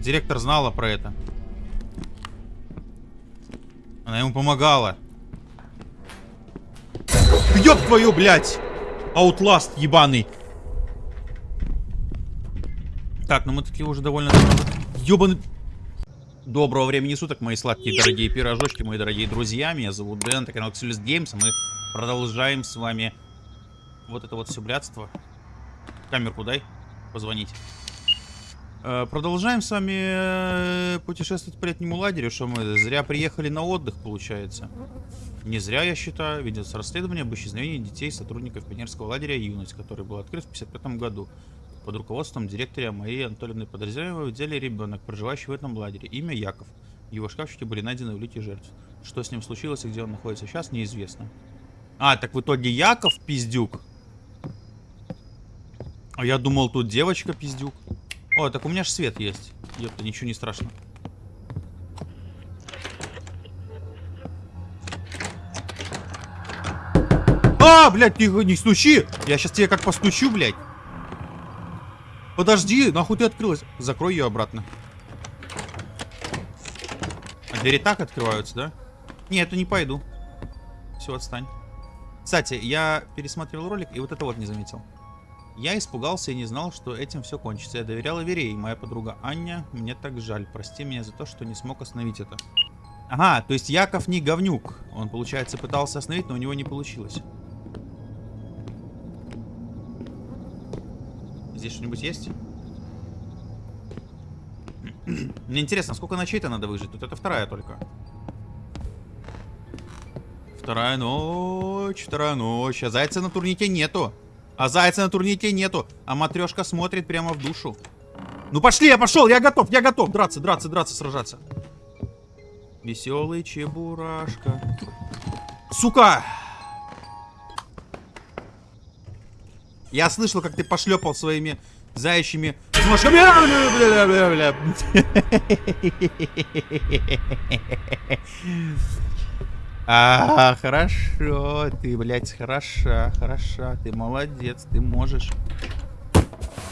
Директор знала про это. Она ему помогала. Ёб твою, блядь! Аутласт ебаный. Так, ну мы такие уже довольно. Ёбаный... Доброго времени суток, мои сладкие дорогие пирожочки, мои дорогие друзья. Меня зовут Дэн, это канал Xulus Games, мы продолжаем с вами вот это вот все блядство. Камерку дай, позвонить. Э, продолжаем с вами э, путешествовать по летнему лагерю, что мы зря приехали на отдых, получается. Не зря, я считаю, ведется расследование об исчезновении детей сотрудников пионерского лагеря «Юность», который был открыт в 1955 году под руководством директора Марии Анатольевны Подозреваемой в деле ребенок, проживающий в этом лагере. Имя Яков. Его шкафчике были найдены улики жертв. Что с ним случилось и где он находится сейчас, неизвестно. А, так в итоге Яков пиздюк. А я думал, тут девочка пиздюк. О, так у меня же свет есть. Ёпта, ничего не страшно. А, блядь, не, не стучи! Я сейчас тебе как постучу, блядь. Подожди, нахуй ты открылась? Закрой ее обратно. А двери так открываются, да? Нет, я не пойду. Все, отстань. Кстати, я пересмотрел ролик и вот это вот не заметил. Я испугался и не знал, что этим все кончится. Я доверял Вере, и моя подруга Аня. Мне так жаль. Прости меня за то, что не смог остановить это. Ага, то есть Яков не говнюк. Он, получается, пытался остановить, но у него не получилось. Здесь что-нибудь есть? Мне интересно, сколько ночей-то надо выжить? Тут это вторая только. Вторая ночь, вторая ночь. А зайца на турнике нету. А зайца на турнике нету. А матрешка смотрит прямо в душу. Ну пошли, я пошел, я готов, я готов. Драться, драться, драться, сражаться. Веселый чебурашка. Сука! Я слышал, как ты пошлепал своими заячьими ножками. А, хорошо, ты, блядь, хороша, хороша, ты молодец, ты можешь.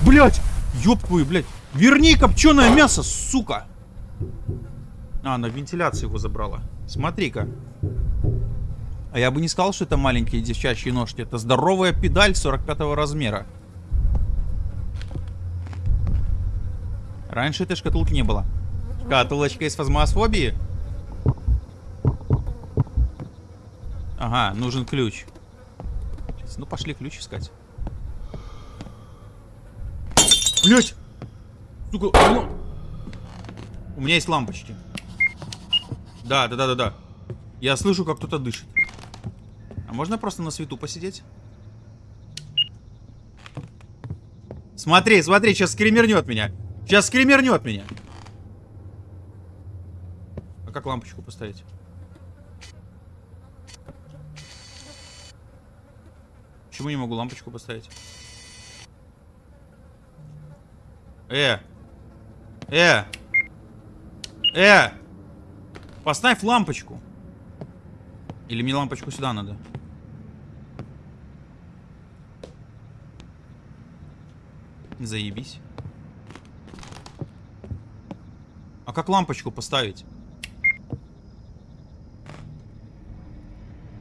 Блядь, ёб твою, блядь, верни копченое мясо, сука. А, на вентиляцию его забрала. Смотри-ка. А я бы не сказал, что это маленькие девчачьи ножки. Это здоровая педаль 45 размера. Раньше этой шкатулки не было. Шкатулочка из фазмосфобии? Ага, нужен ключ. Ну, пошли ключ искать. Блять! Сука, ну... У меня есть лампочки. Да, да, да, да, да. Я слышу, как кто-то дышит. А можно просто на свету посидеть? Смотри, смотри, сейчас скримернет меня. Сейчас скримернет меня. А как лампочку поставить? Почему не могу лампочку поставить? Э! Э! Э! Поставь лампочку. Или мне лампочку сюда надо? Заебись. А как лампочку поставить?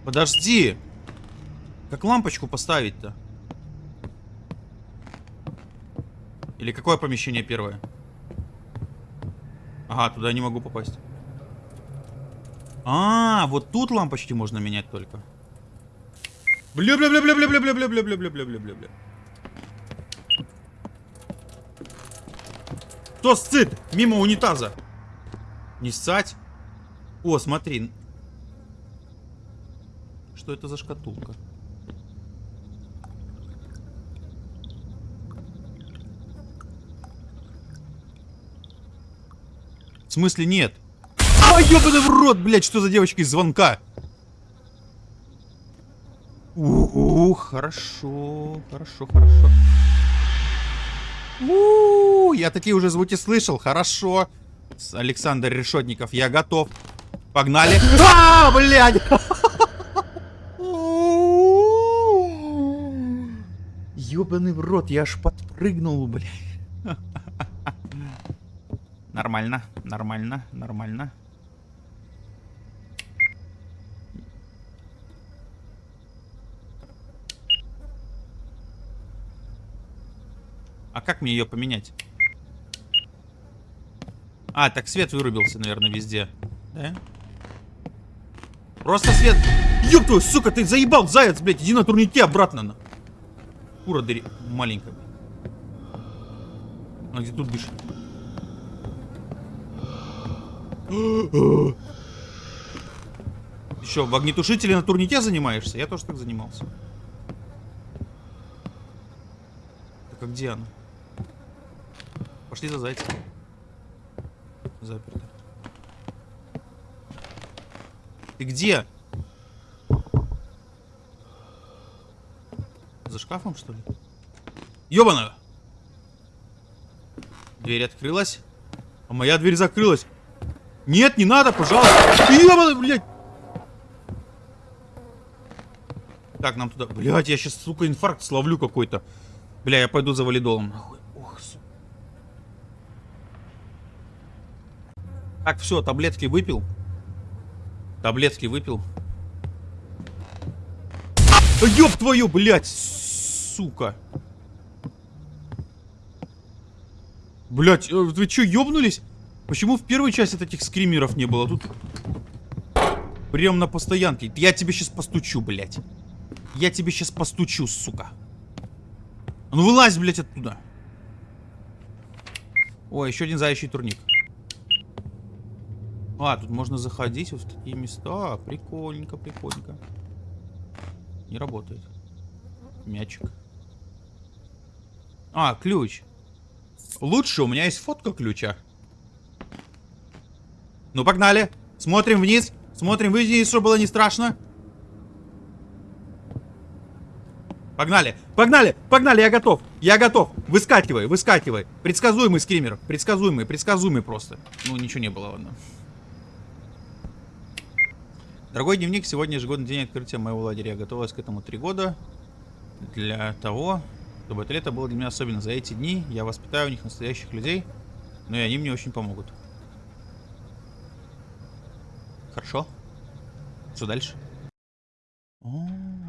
Подожди! Как лампочку поставить-то? Или какое помещение первое? Ага, туда не могу попасть. А, вот тут лампочки можно менять только. Бля-бля-бля-бля-бля-бля-бля-бля-бля-бля-бля-бля-бля. Кто сцит? Мимо унитаза. Не ссать. О, смотри. Что это за шкатулка? В смысле нет? А, ёбаный в рот, блядь, что за девочка из звонка? Ух, хорошо, хорошо, хорошо. У, я такие уже звуки слышал, хорошо. Александр Решетников, я готов. Погнали. А, блядь! Ёбаный в рот, я аж подпрыгнул, блядь. Нормально, нормально, нормально. А как мне ее поменять? А, так свет вырубился, наверное, везде. Да? Просто свет... Ёб твою, сука, ты заебал, заяц, блядь, иди на турнике обратно. На. Кура дыри... маленькая. Она где тут дышит? Что, в огнетушителе на турнике занимаешься? Я тоже так занимался. Так а где она? Пошли за зайцем. Заперто. Ты где? За шкафом, что ли? Ёбана! Дверь открылась. А моя дверь закрылась. Нет, не надо, пожалуйста. Ёбана, блядь. Так, нам туда... Блядь, я сейчас, сука, инфаркт словлю какой-то. Бля, я пойду за валидолом. Нахуй. Ох, сука. Так, все, таблетки выпил. Таблетки выпил. Ёб твою, блядь, сука. Блядь, э, вы чё, ёбнулись? Почему в первой части этих скримеров не было? Тут прям на постоянке. Я тебе сейчас постучу, блядь. Я тебе сейчас постучу, сука. А ну вылазь, блядь, оттуда. О, еще один заячий турник. А, тут можно заходить вот в такие места. Прикольненько, прикольненько. Не работает. Мячик. А, ключ. Лучше, у меня есть фотка ключа. Ну, погнали. Смотрим вниз. Смотрим вниз, чтобы было не страшно. Погнали, погнали, погнали, я готов, я готов. Выскакивай, выскакивай. Предсказуемый скример, предсказуемый, предсказуемый просто. Ну, ничего не было, ладно. Дорогой дневник, сегодня ежегодный день открытия моего лагеря. Я готовилась к этому три года. Для того, чтобы это лето было для меня особенно. За эти дни я воспитаю у них настоящих людей, но и они мне очень помогут. Хорошо. Что дальше? О -о -о.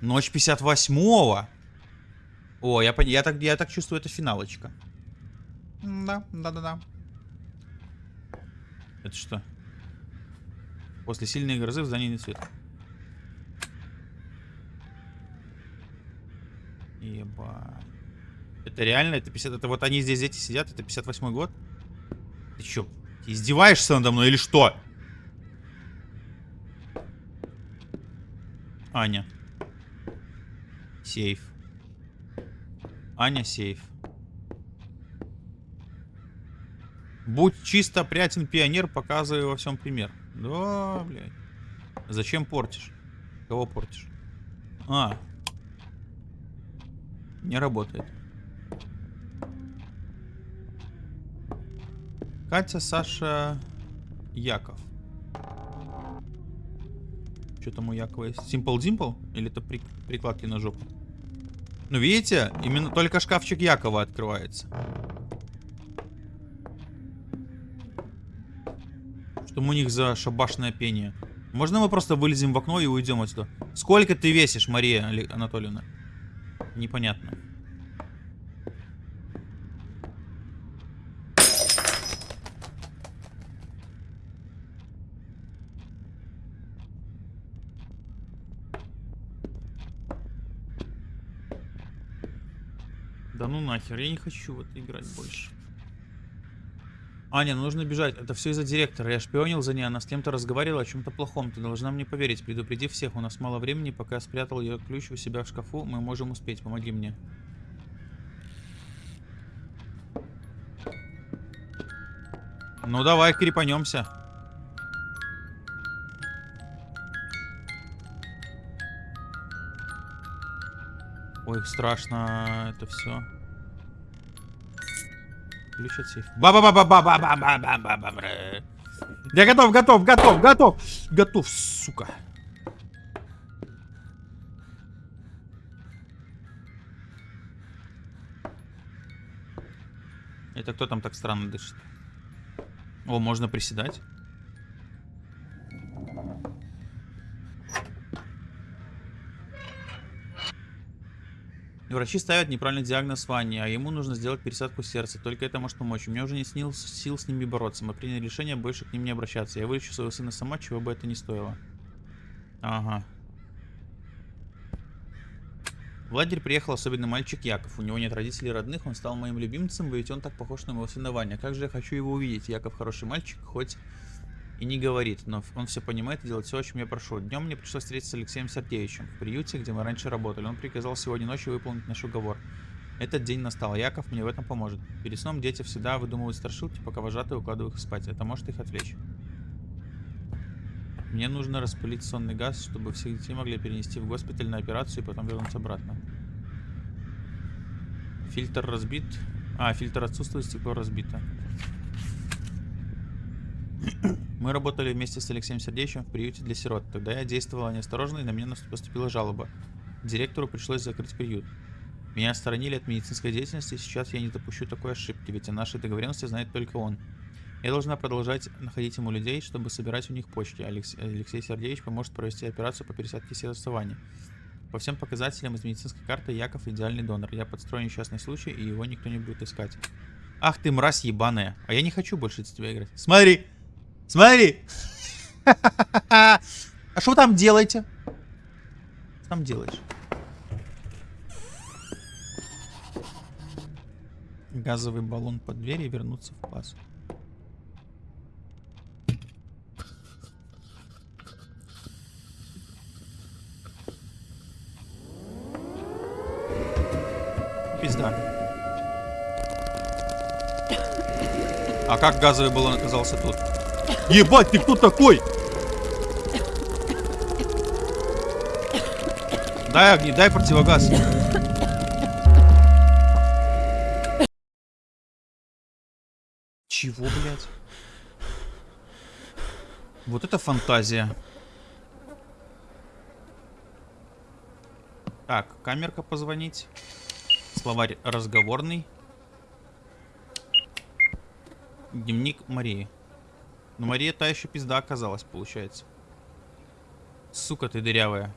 Ночь 58-го. О, я, я, так, я так чувствую, это финалочка. Да, да-да-да. Это что? После сильной грозы в здании света. Ебать. Это реально? Это 50... Это вот они здесь, дети сидят, это 58 год? Ты чё, издеваешься надо мной или что? Аня. Сейф. Аня, сейф. Будь чисто опрятен пионер, показывай во всем пример. Да, блядь. Зачем портишь? Кого портишь? А. Не работает. Катя, Саша, Яков. Что там у Якова есть? Simple Dimple? Или это при... прикладки на жопу? Ну, видите? Именно только шкафчик Якова открывается. Что у них за шабашное пение? Можно мы просто вылезем в окно и уйдем отсюда? Сколько ты весишь, Мария Анатольевна? Непонятно. Да ну нахер, я не хочу в это играть больше. Аня, ну нужно бежать. Это все из-за директора. Я шпионил за ней, она с кем-то разговаривала о чем-то плохом. Ты должна мне поверить. Предупреди всех. У нас мало времени. Пока я спрятал ее ключ у себя в шкафу, мы можем успеть. Помоги мне. Ну давай, крепанемся. Ой, страшно это все. Ключ от сейфа. ба ба ба ба ба ба ба ба ба ба ба ба Я готов, готов, готов, готов. Готов, сука. Это кто там так странно дышит? О, можно приседать. Врачи ставят неправильный диагноз Ване, а ему нужно сделать пересадку сердца. Только это может помочь. У меня уже не снил сил с ними бороться. Мы приняли решение больше к ним не обращаться. Я вылечу своего сына сама, чего бы это ни стоило. Ага. В лагерь приехал особенный мальчик Яков. У него нет родителей родных, он стал моим любимцем, ведь он так похож на моего сына Ваня. Как же я хочу его увидеть. Яков хороший мальчик, хоть и не говорит, но он все понимает и делает все, о чем я прошу. Днем мне пришлось встретиться с Алексеем Сергеевичем в приюте, где мы раньше работали. Он приказал сегодня ночью выполнить наш уговор. Этот день настал, Яков мне в этом поможет. Перед сном дети всегда выдумывают страшилки, пока вожатые укладывают их спать. Это может их отвлечь. Мне нужно распылить сонный газ, чтобы всех детей могли перенести в госпиталь на операцию и потом вернуться обратно. Фильтр разбит. А, фильтр отсутствует, стекло разбито. Мы работали вместе с Алексеем Сердечевым в приюте для сирот. Тогда я действовала неосторожно, и на меня поступила жалоба. Директору пришлось закрыть приют. Меня отстранили от медицинской деятельности, и сейчас я не допущу такой ошибки, ведь о нашей договоренности знает только он. Я должна продолжать находить ему людей, чтобы собирать у них почки. Алекс... Алексей Сергеевич поможет провести операцию по пересадке сердца Вани. По всем показателям из медицинской карты Яков идеальный донор. Я подстрою несчастный случай, и его никто не будет искать. Ах ты мразь ебаная. А я не хочу больше с тебя играть. Смотри! Смотри! А что там делаете? Что там делаешь? Газовый баллон под дверь и вернуться в класс. Пизда. А как газовый баллон оказался тут? Ебать, ты кто такой? Дай огни, дай противогаз. Чего, блядь? Вот это фантазия. Так, камерка позвонить. Словарь разговорный. Дневник Марии. Но Мария та еще пизда оказалась, получается. Сука ты дырявая.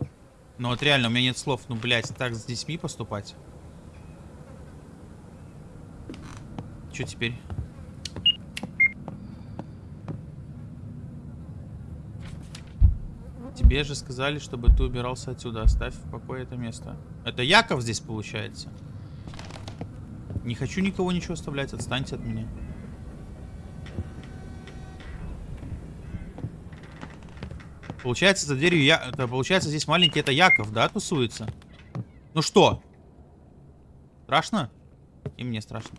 Ну вот реально, у меня нет слов. Ну, блядь, так с детьми поступать. Что теперь? Тебе же сказали, чтобы ты убирался отсюда. Оставь в покое это место. Это Яков здесь получается. Не хочу никого ничего оставлять. Отстаньте от меня. Получается, за дверью я... Это, получается, здесь маленький это Яков, да, тусуется? Ну что? Страшно? И мне страшно.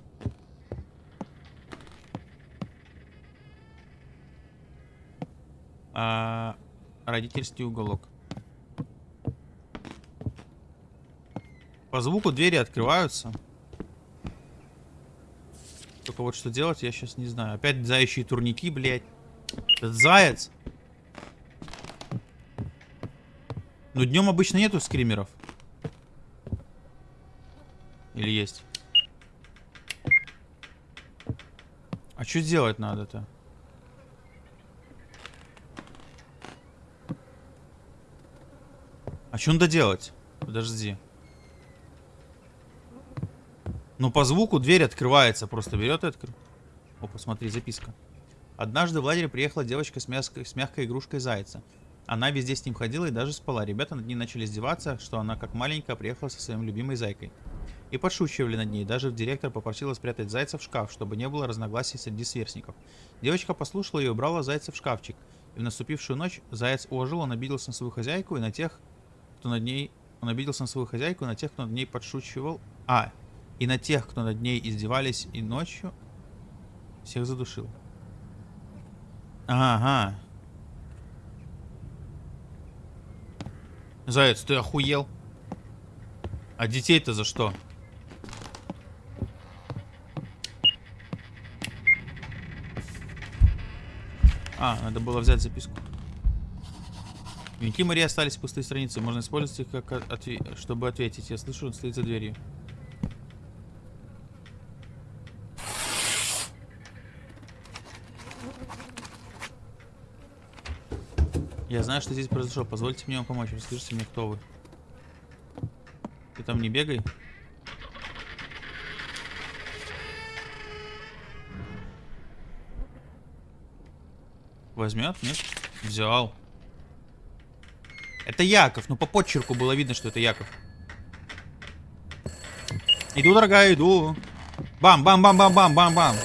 А, родительский уголок. По звуку двери открываются. Только вот что делать, я сейчас не знаю. Опять заячьи турники, блядь. Этот заяц. Но днем обычно нету скримеров. Или есть? А что делать надо-то? А что надо делать? Подожди. Ну, по звуку дверь открывается. Просто берет и открывает. О, посмотри, записка. Однажды в лагере приехала девочка с, мягкой, с мягкой игрушкой зайца. Она везде с ним ходила и даже спала. Ребята над ней начали издеваться, что она как маленькая приехала со своим любимой зайкой. И подшучивали над ней. Даже директор попросила спрятать зайца в шкаф, чтобы не было разногласий среди сверстников. Девочка послушала и убрала зайца в шкафчик. И в наступившую ночь заяц ожил, он обиделся на свою хозяйку и на тех, кто над ней... Он обиделся на свою хозяйку и на тех, кто над ней подшучивал. А, и на тех, кто над ней издевались и ночью всех задушил. Ага. Заяц, ты охуел? А детей-то за что? А, надо было взять записку. Дневники Марии остались пустые страницы. Можно использовать их, как отве чтобы ответить. Я слышу, он стоит за дверью. Я знаю, что здесь произошло. Позвольте мне вам помочь. Расскажите мне, кто вы. Ты там не бегай. Возьмет? Нет? Взял. Это Яков. Ну, по подчерку было видно, что это Яков. Иду, дорогая, иду. Бам-бам-бам-бам-бам-бам-бам.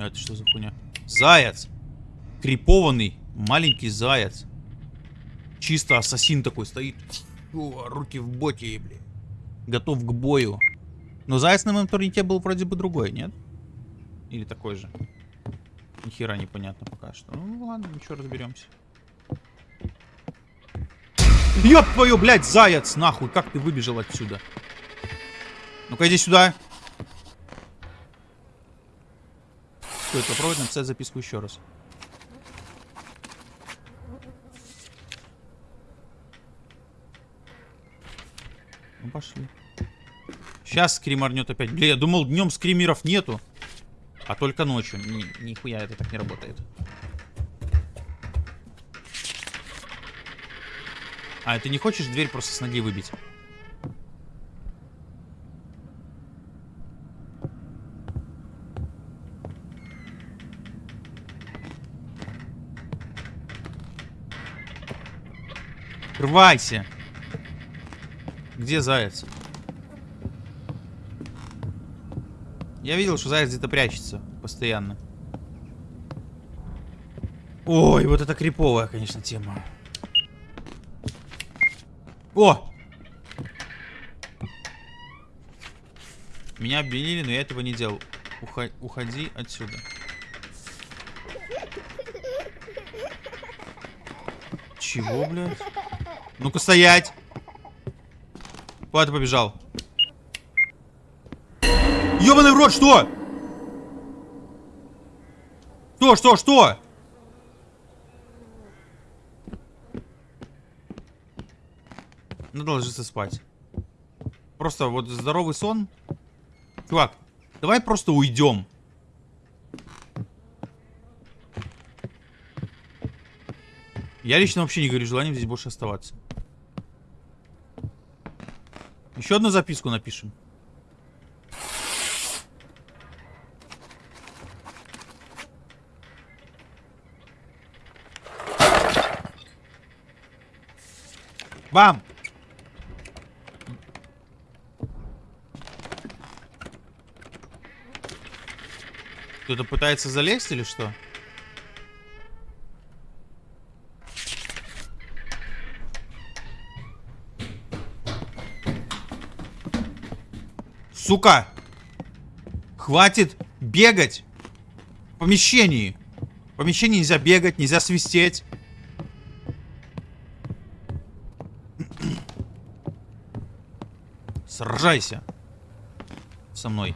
А это что за хуйня? Заяц. Крипованный маленький заяц. Чисто ассасин такой стоит. О, руки в боте, блин. Готов к бою. Но заяц на моем турнике был вроде бы другой, нет? Или такой же? Ни хера непонятно пока что. Ну ладно, ничего, разберемся. Ёб твою, блядь, заяц, нахуй, как ты выбежал отсюда? Ну-ка, иди сюда. Стоит попробовать написать записку еще раз. Ну, пошли. Сейчас скриморнет опять. Бля, я думал, днем скримеров нету. А только ночью. Ни, нихуя это так не работает. А, ты не хочешь дверь просто с ноги выбить? Открывайся! Где заяц? Я видел, что заяц где-то прячется постоянно. Ой, вот это криповая, конечно, тема. О! Меня обвинили, но я этого не делал. Ухо уходи отсюда. Чего, блядь? Ну-ка стоять! Куда ты побежал? Ёбаный в рот, что? Что, что, что? Надо ложиться спать. Просто вот здоровый сон. Чувак, давай просто уйдем. Я лично вообще не говорю желанием здесь больше оставаться. Еще одну записку напишем. Бам! Кто-то пытается залезть или что? Сука! Хватит бегать в помещении. В помещении нельзя бегать, нельзя свистеть. Сражайся со мной.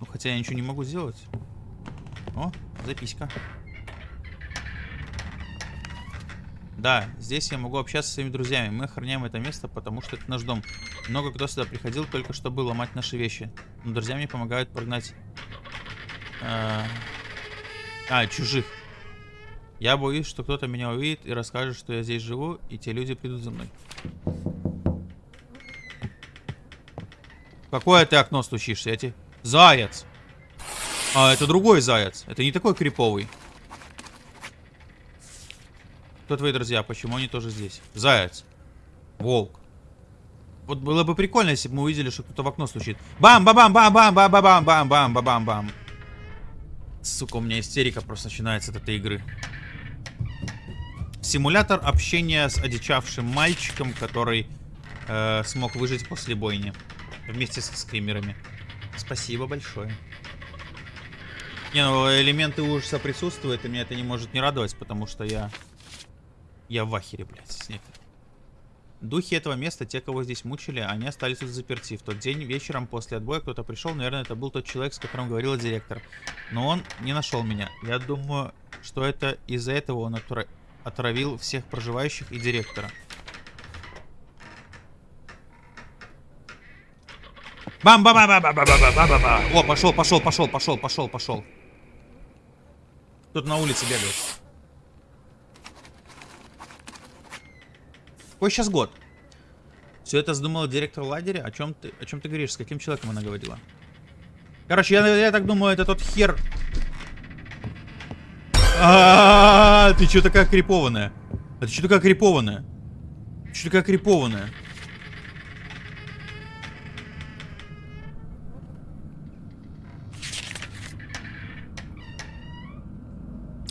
Ну, хотя я ничего не могу сделать. О, записка. Да, здесь я могу общаться со своими друзьями. Мы охраняем это место, потому что это наш дом. Много кто сюда приходил только чтобы ломать наши вещи. Но друзья мне помогают прогнать... Э, а, чужих. Я боюсь, что кто-то меня увидит и расскажет, что я здесь живу, и те люди придут за мной. Какое ты окно стучишься? Эти... Заяц! А, это другой заяц. Это не такой криповый. Кто твои друзья? Почему они тоже здесь? Заяц. Волк. Вот было бы прикольно, если бы мы увидели, что кто-то в окно стучит. Бам-бам-бам-бам-бам-бам-бам-бам-бам-бам. Сука, у меня истерика просто начинается от этой игры. Симулятор общения с одичавшим мальчиком, который э, смог выжить после бойни. Вместе со скримерами. Спасибо большое. Не, ну элементы ужаса присутствуют, и меня это не может не радовать, потому что я... Я в ахере, блядь, с них. Духи этого места, те, кого здесь мучили, они остались тут заперти. В тот день вечером после отбоя кто-то пришел, наверное, это был тот человек, с которым говорил директор. Но он не нашел меня. Я думаю, что это из-за этого он отравил всех проживающих и директора. Бам бам бам бам бам бам бам бам бам О, пошел, пошел, пошел, пошел, пошел, пошел. Кто-то на улице бегает. Какой сейчас год? Все это задумала директор лагеря? О чем ты, о чем ты говоришь? С каким человеком она говорила? Короче, я, я так думаю, это тот хер... А, -а, -а, ты что такая крипованная? А ты что такая крипованная? Что такая крипованная?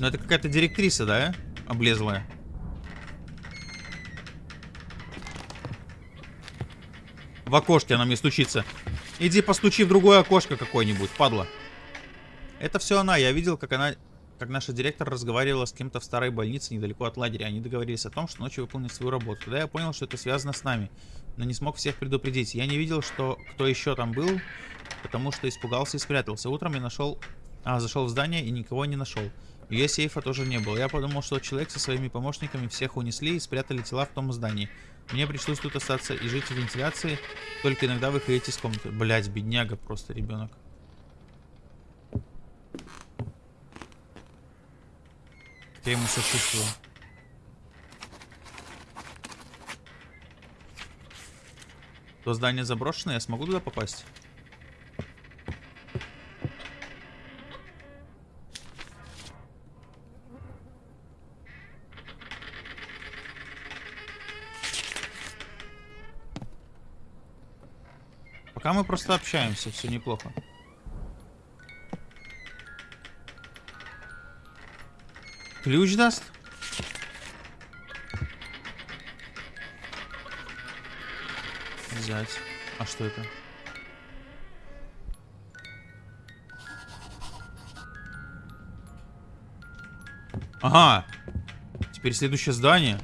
Ну это какая-то директриса, да? Облезлая. В окошке она мне стучится. Иди постучи в другое окошко какое-нибудь, падла. Это все она. Я видел, как она, как наша директор разговаривала с кем-то в старой больнице недалеко от лагеря. Они договорились о том, что ночью выполнят свою работу. Тогда я понял, что это связано с нами. Но не смог всех предупредить. Я не видел, что кто еще там был, потому что испугался и спрятался. Утром я нашел... А, зашел в здание и никого не нашел. Ее сейфа тоже не было. Я подумал, что человек со своими помощниками всех унесли и спрятали тела в том здании. Мне пришлось тут остаться и жить в вентиляции, только иногда выходить из комнаты. Блять, бедняга просто ребенок. Я ему сочувствую. То здание заброшенное, я смогу туда попасть? Пока мы просто общаемся, все неплохо. Ключ даст? Взять. А что это? Ага. Теперь следующее здание.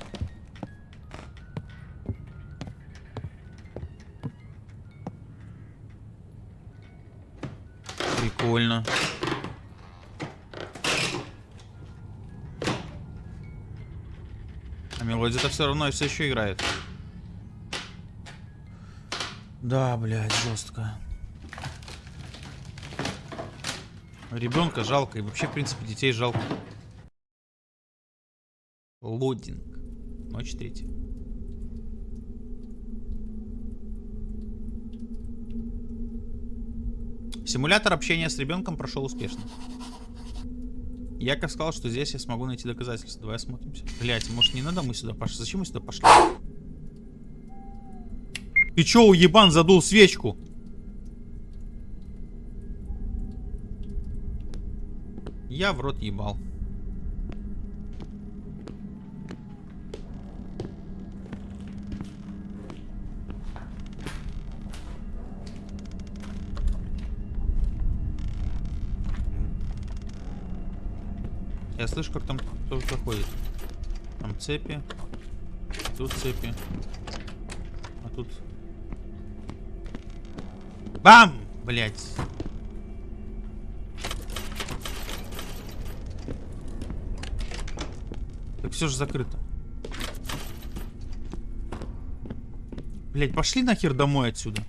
Прикольно. А мелодия-то все равно все еще играет. Да, блядь, жестко. Ребенка жалко. И вообще, в принципе, детей жалко. Лодинг. Ночь третья. Симулятор общения с ребенком прошел успешно. Яков сказал, что здесь я смогу найти доказательства. Давай осмотримся. Блять, может не надо мы сюда пошли? Зачем мы сюда пошли? Ты чё, уебан, задул свечку? Я в рот ебал. Я слышу, как там кто-то ходит. Там цепи. Тут цепи. А тут... Бам! Блять. Так все же закрыто. Блять, пошли нахер домой отсюда.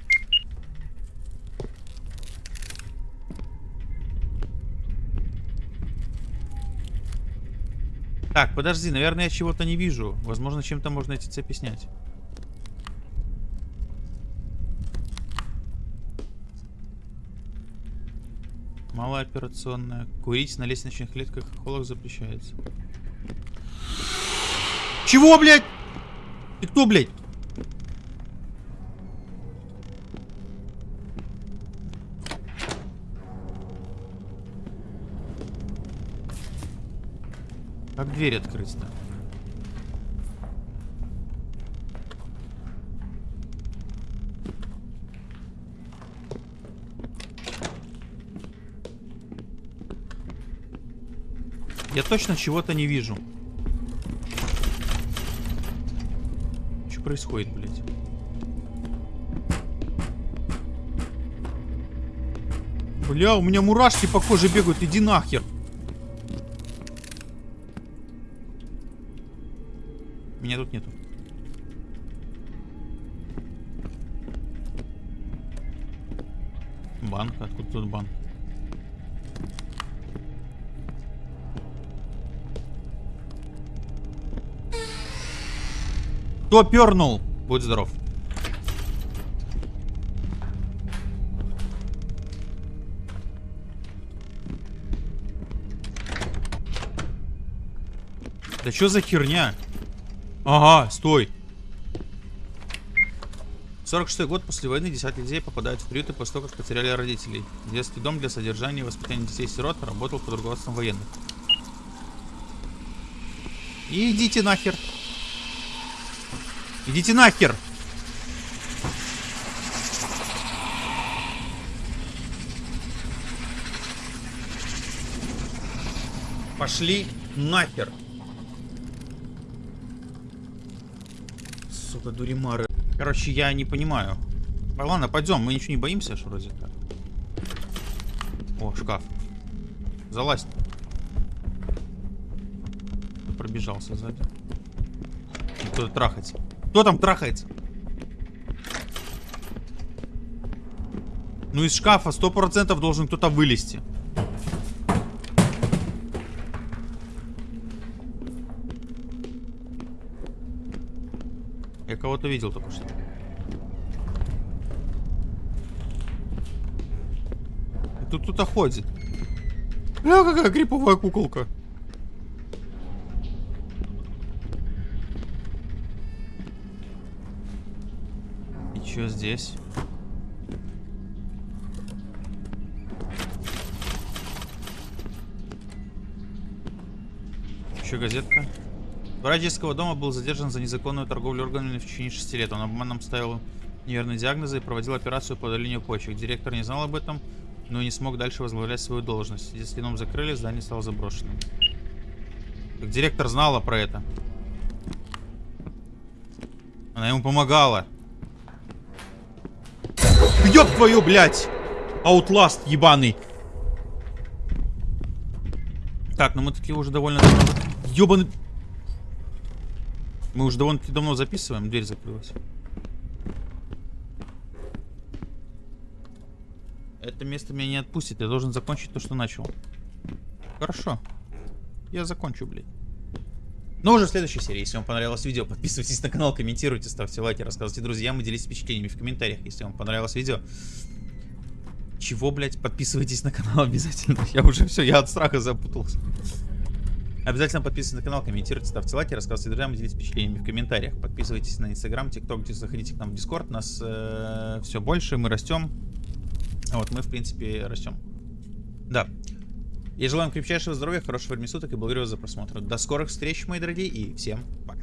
Так, подожди, наверное, я чего-то не вижу. Возможно, чем-то можно эти цепи снять. Малооперационная. Курить на лестничных клетках холлах запрещается. Чего, блядь? Ты кто, блядь? Дверь открыть-то? Я точно чего-то не вижу. Что происходит, блядь? Бля, у меня мурашки по коже бегают, иди нахер. Меня тут нету. Банк. Откуда тут банк? Кто пернул? Будь здоров. Да что за херня? Ага, стой. 46 год после войны 10 людей попадают в приюты после того, как потеряли родителей. Детский дом для содержания и воспитания детей-сирот работал под руководством военных. Идите нахер. Идите нахер. Пошли нахер. Сука, дуримары. Короче, я не понимаю. А, Ладно, пойдем, мы ничего не боимся, что вроде как. О, шкаф. Залазь. Пробежался сзади. Кто трахается? Кто там трахается? Ну из шкафа 100% должен кто-то вылезти. Я кого-то видел только что. И Тут кто-то ходит. Бля, какая криповая куколка. И чё здесь? Еще газетка. Врач детского дома был задержан за незаконную торговлю органами в течение 6 лет. Он обманом ставил неверные диагнозы и проводил операцию по удалению почек. Директор не знал об этом, но не смог дальше возглавлять свою должность. Детский дом закрыли, здание стало заброшенным. Так директор знала про это. Она ему помогала. Ёб твою, блядь! Аутласт ебаный. Так, ну мы такие уже довольно... Ёбаный... Мы уже довольно-таки давно записываем, дверь закрылась. Это место меня не отпустит, я должен закончить то, что начал. Хорошо. Я закончу, блядь. Но уже в следующей серии. Если вам понравилось видео, подписывайтесь на канал, комментируйте, ставьте лайки, рассказывайте друзьям и делитесь впечатлениями в комментариях, если вам понравилось видео. Чего, блядь? Подписывайтесь на канал обязательно. Я уже все, я от страха запутался. Обязательно подписывайтесь на канал, комментируйте, ставьте лайки, рассказывайте друзьям, делитесь впечатлениями в комментариях. Подписывайтесь на Инстаграм, ТикТок, заходите к нам в Дискорд. Нас э, все больше, мы растем. Вот, мы, в принципе, растем. Да. Я желаю вам крепчайшего здоровья, хорошего времени суток и благодарю вас за просмотр. До скорых встреч, мои дорогие, и всем пока.